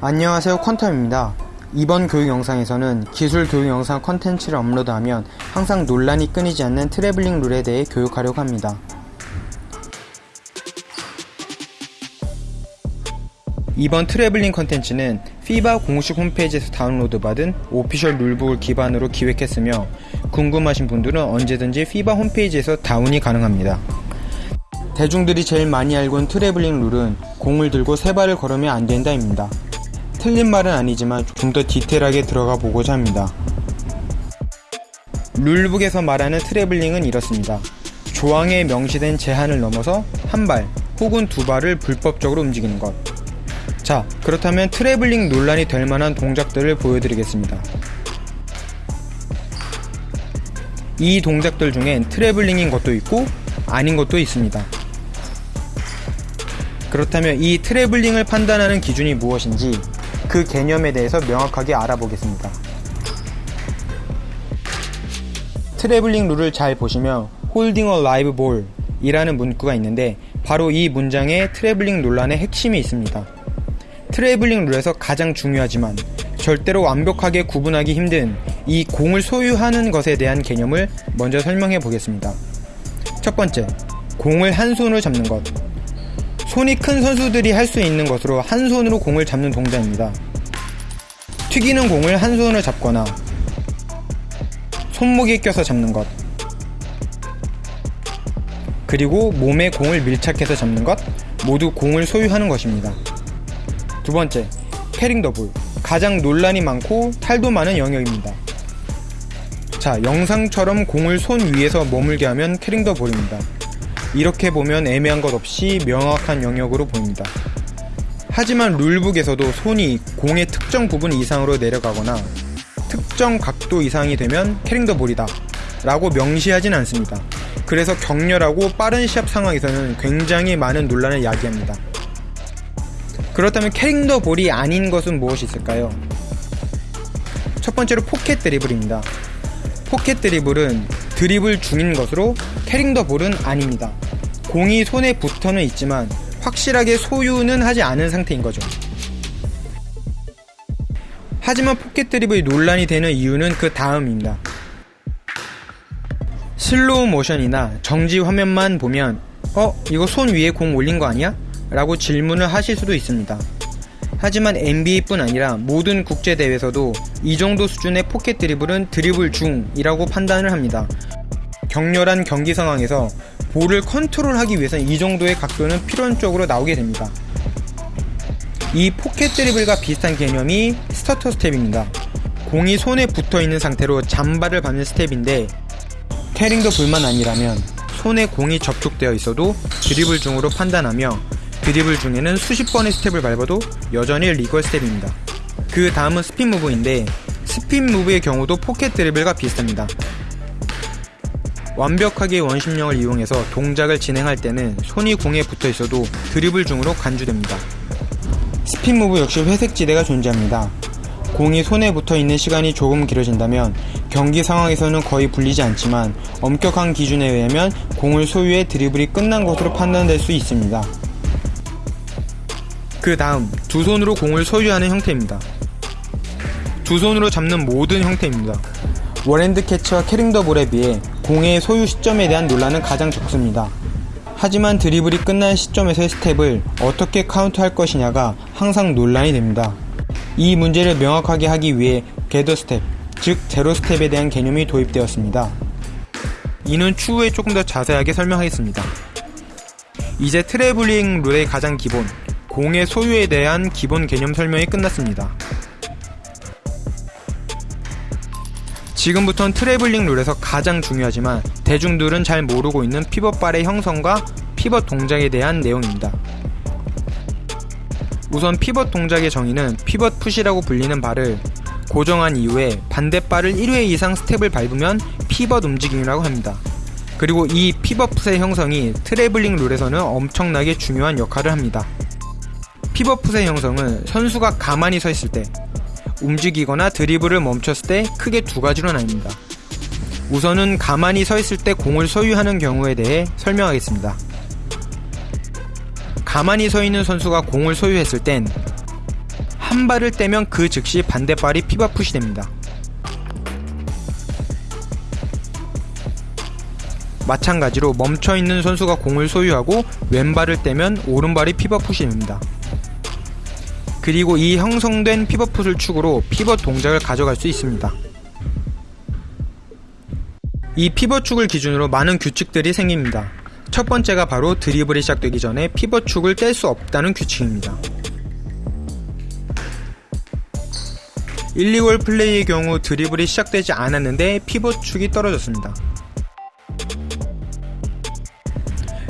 안녕하세요 퀀텀입니다. 이번 교육 영상에서는 기술 교육 영상 컨텐츠를 업로드하면 항상 논란이 끊이지 않는 트래블링 룰에 대해 교육하려고 합니다. 이번 트래블링 컨텐츠는 FIBA 공식 홈페이지에서 다운로드 받은 official rulebook을 기반으로 기획했으며 궁금하신 분들은 언제든지 FIBA 홈페이지에서 다운이 가능합니다. 대중들이 제일 많이 알고 있는 트래블링 룰은 공을 들고 세 발을 걸으면 안 된다입니다. 틀린 말은 아니지만 좀 더 디테일하게 들어가 보고자 합니다. rulebook에서 말하는 트래블링은 이렇습니다. 조항에 명시된 제한을 넘어서 한 발 혹은 두 발을 불법적으로 움직이는 것. 자, 그렇다면 트래블링 논란이 될 만한 동작들을 보여드리겠습니다. 이 동작들 중엔 트래블링인 것도 있고 아닌 것도 있습니다. 그렇다면 이 트래블링을 판단하는 기준이 무엇인지 그 개념에 대해서 명확하게 알아보겠습니다. 트래블링 룰을 잘 보시면 holding a live ball 이라는 문구가 있는데 바로 이 문장에 트래블링 논란의 핵심이 있습니다. 트래블링 룰에서 가장 중요하지만 절대로 완벽하게 구분하기 힘든 이 공을 소유하는 것에 대한 개념을 먼저 설명해 보겠습니다. 첫 번째, 공을 한 손으로 잡는 것. 손이 큰 선수들이 할 수 있는 것으로 한 손으로 공을 잡는 동작입니다. 튀기는 공을 한 손으로 잡거나 손목에 껴서 잡는 것. 그리고 몸에 공을 밀착해서 잡는 것 모두 공을 소유하는 것입니다. 두 번째, carrying the ball. 가장 논란이 많고 탈도 많은 영역입니다. 자, 영상처럼 공을 손 위에서 머물게 하면 carrying the ball입니다. 이렇게 보면 애매한 것 없이 명확한 영역으로 보입니다. 하지만 rulebook에서도 손이 공의 특정 부분 이상으로 내려가거나 특정 각도 이상이 되면 carrying the ball이다 라고 명시하진 않습니다. 그래서 격렬하고 빠른 시합 상황에서는 굉장히 많은 논란을 야기합니다. 그렇다면 carrying the ball이 아닌 것은 무엇이 있을까요? 첫 번째로 포켓 드리블입니다. 포켓 드리블은 드리블 중인 것으로 carrying the ball은 아닙니다. 공이 손에 붙어는 있지만 확실하게 소유는 하지 않은 상태인 거죠. 하지만 포켓 드리블이 논란이 되는 이유는 그 다음입니다. 슬로우 모션이나 정지 화면만 보면 어? 이거 손 위에 공 올린 거 아니야? 라고 질문을 하실 수도 있습니다. 하지만 NBA뿐 아니라 모든 국제대회에서도 이 정도 수준의 포켓 드리블은 드리블 중이라고 판단을 합니다. 격렬한 경기 상황에서 볼을 컨트롤하기 위해서는 이 정도의 각도는 필연적으로 나오게 됩니다. 이 포켓 드리블과 비슷한 개념이 stutter step입니다. 공이 손에 붙어 있는 상태로 잔발을 밟는 스텝인데 carrying the ball만 아니라면 손에 공이 접촉되어 있어도 드리블 중으로 판단하며 드리블 중에는 수십 번의 스텝을 밟아도 여전히 legal step입니다. 그 다음은 spin move인데 spin move의 경우도 포켓 드리블과 비슷합니다. 완벽하게 원심력을 이용해서 동작을 진행할 때는 손이 공에 붙어 있어도 드리블 중으로 간주됩니다. spin move 역시 회색 지대가 존재합니다. 공이 손에 붙어 있는 시간이 조금 길어진다면 경기 상황에서는 거의 불리지 않지만 엄격한 기준에 의하면 공을 소유해 드리블이 끝난 것으로 판단될 수 있습니다. 그 다음 두 손으로 공을 소유하는 형태입니다. 두 손으로 잡는 모든 형태입니다. 워랜드 캐치와 캐링더 볼에 비해 공의 소유 시점에 대한 논란은 가장 적습니다. 하지만 드리블이 끝난 시점에서의 스텝을 어떻게 카운트할 것이냐가 항상 논란이 됩니다. 이 문제를 명확하게 하기 위해 gather step, 즉 제로 스텝에 대한 개념이 도입되었습니다. 이는 추후에 조금 더 자세하게 설명하겠습니다. 이제 트래블링 룰의 가장 기본, 공의 소유에 대한 기본 개념 설명이 끝났습니다. 지금부턴 트래블링 룰에서 가장 중요하지만 대중들은 잘 모르고 있는 피벗발의 형성과 피벗 동작에 대한 내용입니다. 우선 피벗 동작의 정의는 pivot foot이라고 불리는 발을 고정한 이후에 반대발을 1회 이상 스텝을 밟으면 피벗 움직임이라고 합니다. 그리고 이 피벗 풋의 형성이 트래블링 룰에서는 엄청나게 중요한 역할을 합니다. 피벗 풋의 형성은 선수가 가만히 서 있을 때 움직이거나 드리블을 멈췄을 때 크게 두 가지로 나뉩니다. 우선은 가만히 서 있을 때 공을 소유하는 경우에 대해 설명하겠습니다. 가만히 서 있는 선수가 공을 소유했을 땐한한 발을 떼면 그 즉시 반대발이 피벗풋이 됩니다. 마찬가지로 멈춰있는 선수가 공을 소유하고 왼발을 떼면 오른발이 피벗풋이 됩니다. 그리고 이 형성된 피벗풋을 축으로 피벗 동작을 가져갈 수 있습니다. 이 피벗축을 기준으로 많은 규칙들이 생깁니다. 첫 번째가 바로 드리블이 시작되기 전에 피벗축을 뗄 수 없다는 규칙입니다. illegal play의 경우 드리블이 시작되지 않았는데 피벗축이 떨어졌습니다.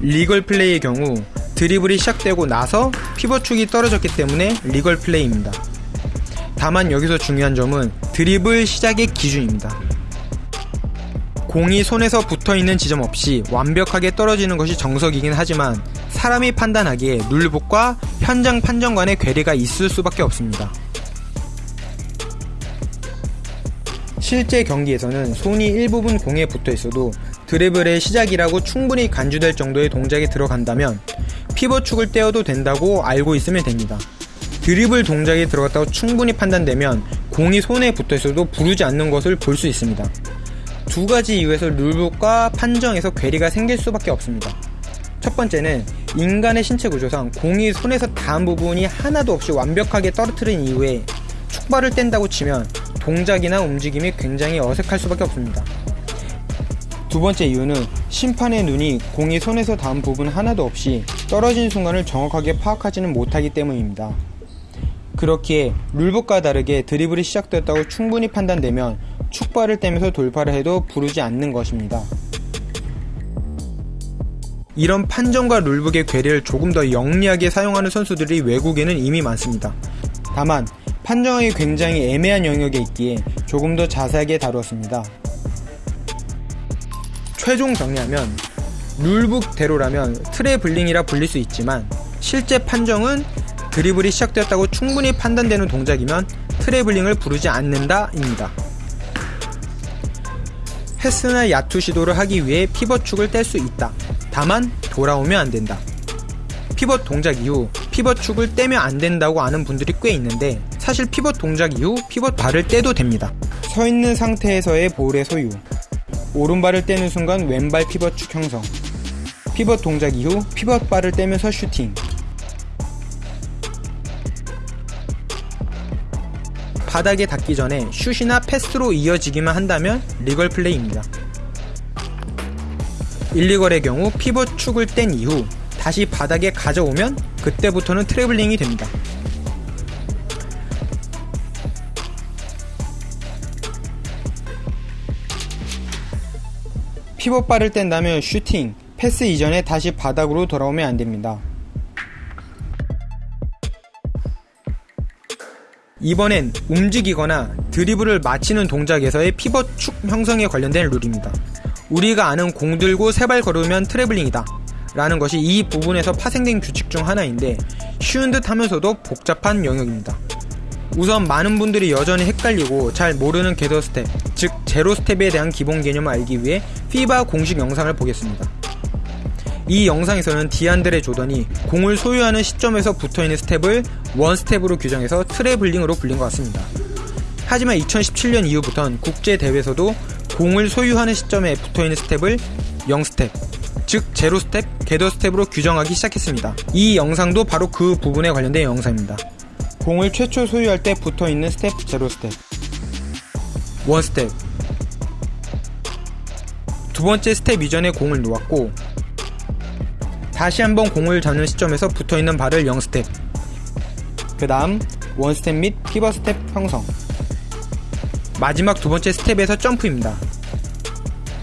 legal play의 경우 드리블이 시작되고 나서 피벗축이 떨어졌기 때문에 legal play입니다. 다만 여기서 중요한 점은 드리블 시작의 기준입니다. 공이 손에서 붙어 있는 지점 없이 완벽하게 떨어지는 것이 정석이긴 하지만 사람이 판단하기에 룰북과 현장 판정 간의 괴리가 있을 수밖에 없습니다. 실제 경기에서는 손이 일부분 공에 붙어 있어도 드리블의 시작이라고 충분히 간주될 정도의 동작이 들어간다면 피벗축을 떼어도 된다고 알고 있으면 됩니다. 드리블 동작이 들어갔다고 충분히 판단되면 공이 손에 붙어 있어도 부르지 않는 것을 볼 수 있습니다. 두 가지 이유에서 룰북과 판정에서 괴리가 생길 수밖에 없습니다. 첫 번째는 인간의 신체 구조상 공이 손에서 닿은 부분이 하나도 없이 완벽하게 떨어뜨린 이후에 축발을 뗀다고 치면 동작이나 움직임이 굉장히 어색할 수밖에 없습니다. 두 번째 이유는 심판의 눈이 공이 손에서 닿은 부분 하나도 없이 떨어진 순간을 정확하게 파악하지는 못하기 때문입니다. 그렇기에 룰북과 다르게 드리블이 시작되었다고 충분히 판단되면 축발을 떼면서 돌파를 해도 부르지 않는 것입니다. 이런 판정과 룰북의 괴리를 조금 더 영리하게 사용하는 선수들이 외국에는 이미 많습니다. 다만 판정하기 굉장히 애매한 영역에 있기에 조금 더 자세하게 다루었습니다. 최종 정리하면 룰북대로라면 트래블링이라 불릴 수 있지만 실제 판정은 드리블이 시작되었다고 충분히 판단되는 동작이면 트래블링을 부르지 않는다입니다. 패스나 야투 시도를 하기 위해 피벗축을 뗄 수 있다. 다만 돌아오면 안 된다. 피벗 동작 이후 피벗축을 떼면 안 된다고 아는 분들이 꽤 있는데 사실 피벗 동작 이후 피벗 발을 떼도 됩니다. 서 있는 상태에서의 볼의 소유. 오른발을 떼는 순간 왼발 피벗 축 형성. 피벗 동작 이후 피벗 발을 떼면서 슈팅. 바닥에 닿기 전에 슛이나 패스로 이어지기만 한다면 legal play입니다. illegal의 경우 피벗 축을 뗀 이후 다시 바닥에 가져오면 그때부터는 트래블링이 됩니다. 피벗발을 뗀다면 슈팅, 패스 이전에 다시 바닥으로 돌아오면 안됩니다. 이번엔 움직이거나 드리블을 마치는 동작에서의 피벗 축 형성에 관련된 룰입니다. 우리가 아는 공 들고 세 발 걸으면 트래블링이다. 라는 것이 이 부분에서 파생된 규칙 중 하나인데 쉬운 듯 하면서도 복잡한 영역입니다. 우선 많은 분들이 여전히 헷갈리고 잘 모르는 겟더 스텝, 즉 제로 스텝에 대한 기본 개념을 알기 위해 FIBA 공식 영상을 보겠습니다. 이 영상에서는 디안드레 조던이 공을 소유하는 시점에서 붙어있는 스텝을 one 스텝으로 규정해서 트래블링으로 불린 것 같습니다. 하지만 2017년 이후부터는 국제 대회에서도 공을 소유하는 시점에 붙어있는 스텝을 0스텝, 즉 제로 스텝, gather 스텝으로 규정하기 시작했습니다. 이 영상도 바로 그 부분에 관련된 영상입니다. 공을 최초 소유할 때 붙어있는 스텝 제로 스텝, 원 스텝, 두 번째 스텝 이전에 공을 놓았고 다시 한번 공을 잡는 시점에서 붙어있는 발을 0스텝. 그 다음 one스텝 및 피벗 스텝 형성. 마지막 두 번째 스텝에서 점프입니다.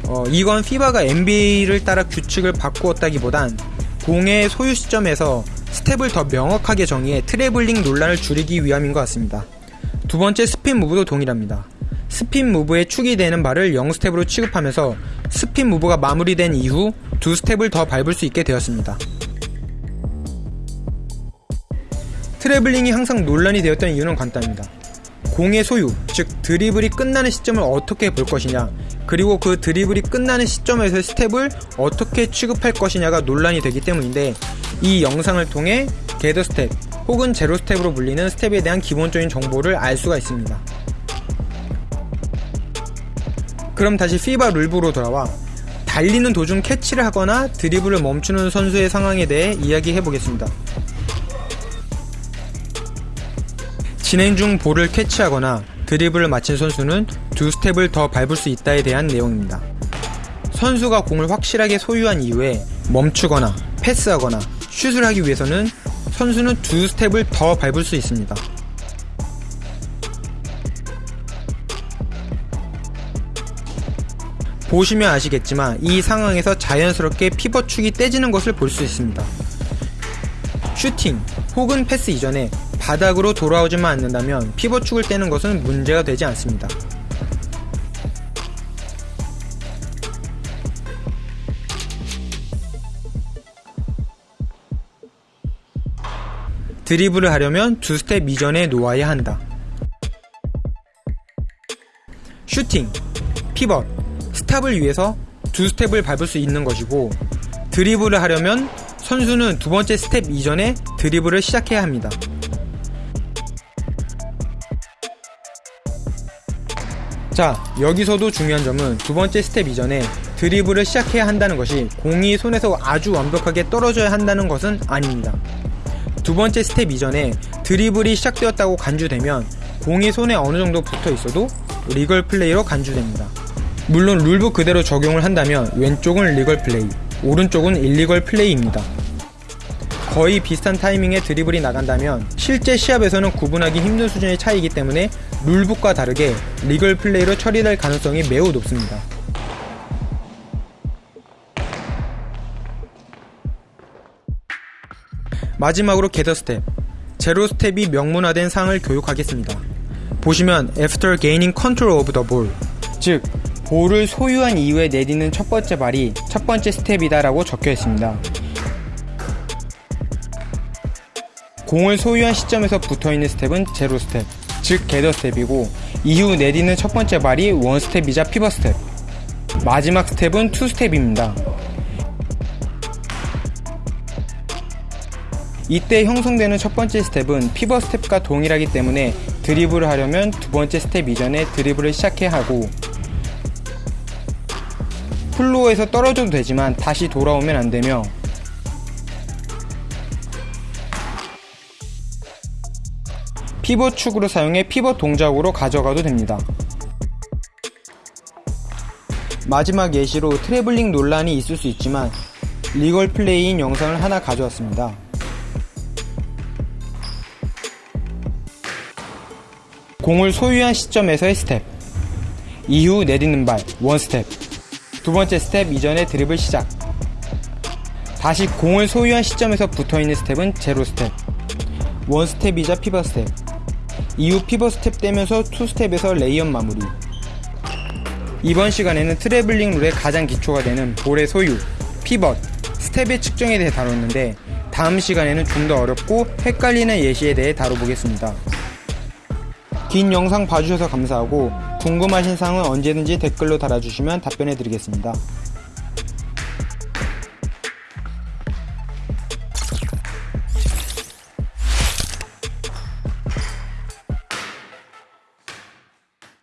어, 이건 FIBA가 NBA를 따라 규칙을 바꾸었다기보단 공의 소유 시점에서 스텝을 더 명확하게 정의해 트래블링 논란을 줄이기 위함인 것 같습니다 두 번째 spin move도 동일합니다 spin move에 축이 되는 발을 0스텝으로 취급하면서 spin move가 마무리된 이후 두 스텝을 더 밟을 수 있게 되었습니다. 트래블링이 항상 논란이 되었던 이유는 간단합니다. 공의 소유, 즉 드리블이 끝나는 시점을 어떻게 볼 것이냐, 그리고 그 드리블이 끝나는 시점에서 스텝을 어떻게 취급할 것이냐가 논란이 되기 때문인데 이 영상을 통해 gather 스텝, 혹은 제로 스텝으로 불리는 스텝에 대한 기본적인 정보를 알 수가 있습니다. 그럼 다시 FIBA rule book으로 돌아와 달리는 도중 캐치를 하거나 드리블을 멈추는 선수의 상황에 대해 이야기해 보겠습니다. 진행 중 볼을 캐치하거나 드리블을 마친 선수는 두 스텝을 더 밟을 수 있다에 대한 내용입니다. 선수가 공을 확실하게 소유한 이후에 멈추거나 패스하거나 슛을 하기 위해서는 선수는 두 스텝을 더 밟을 수 있습니다. 보시면 아시겠지만 이 상황에서 자연스럽게 피벗축이 떼지는 것을 볼 수 있습니다. 슈팅 혹은 패스 이전에 바닥으로 돌아오지만 않는다면 피벗축을 떼는 것은 문제가 되지 않습니다. 드리블을 하려면 두 스텝 이전에 놓아야 한다. 슈팅, 피벗, stop을 위해서 두 스텝을 밟을 수 있는 것이고 드리블을 하려면 선수는 두 번째 스텝 이전에 드리블을 시작해야 합니다. 자, 여기서도 중요한 점은 두 번째 스텝 이전에 드리블을 시작해야 한다는 것이 공이 손에서 아주 완벽하게 떨어져야 한다는 것은 아닙니다. 두 번째 스텝 이전에 드리블이 시작되었다고 간주되면 공이 손에 어느 정도 붙어 있어도 legal play로 간주됩니다. 물론 rule book 그대로 적용을 한다면 왼쪽은 legal play, 오른쪽은 illegal play입니다. 거의 비슷한 타이밍에 드리블이 나간다면 실제 시합에서는 구분하기 힘든 수준의 차이이기 때문에 rule book과 다르게 legal play로 처리될 가능성이 매우 높습니다. 마지막으로 gather 스텝 제로 스텝이 명문화된 상을 교육하겠습니다. 보시면 After gaining control of the ball 즉 볼을 소유한 이후에 내딛는 첫 번째 발이 첫 번째 스텝이다라고 적혀 있습니다. 공을 소유한 시점에서 붙어 있는 스텝은 제로 스텝, 즉 gather 스텝이고 이후 내딛는 첫 번째 발이 one 스텝이자 피벗 스텝. 마지막 스텝은 two 스텝입니다. 이때 형성되는 첫 번째 스텝은 피벗 스텝과 동일하기 때문에 드리블을 하려면 두 번째 스텝 이전에 드리블을 시작해야 하고 플로어에서 떨어져도 되지만 다시 돌아오면 안 되며 피벗 축으로 사용해 피벗 동작으로 가져가도 됩니다. 마지막 예시로 트래블링 논란이 있을 수 있지만 legal play인 영상을 하나 가져왔습니다. 공을 소유한 시점에서의 스텝. 이후 내딛는 발, one 스텝. 두 번째 스텝 이전에 드리블을 시작. 다시 공을 소유한 시점에서 붙어있는 스텝은 제로 스텝. one 스텝이자 피벗 스텝 이후 피벗 스텝 떼면서 two 스텝에서 레이언 마무리 이번 시간에는 트래블링 룰의 가장 기초가 되는 볼의 소유, 피벗, 스텝의 측정에 대해 다뤘는데 다음 시간에는 좀 더 어렵고 헷갈리는 예시에 대해 다뤄보겠습니다. 긴 영상 봐주셔서 감사하고 궁금하신 사항은 언제든지 댓글로 달아주시면 답변해 드리겠습니다.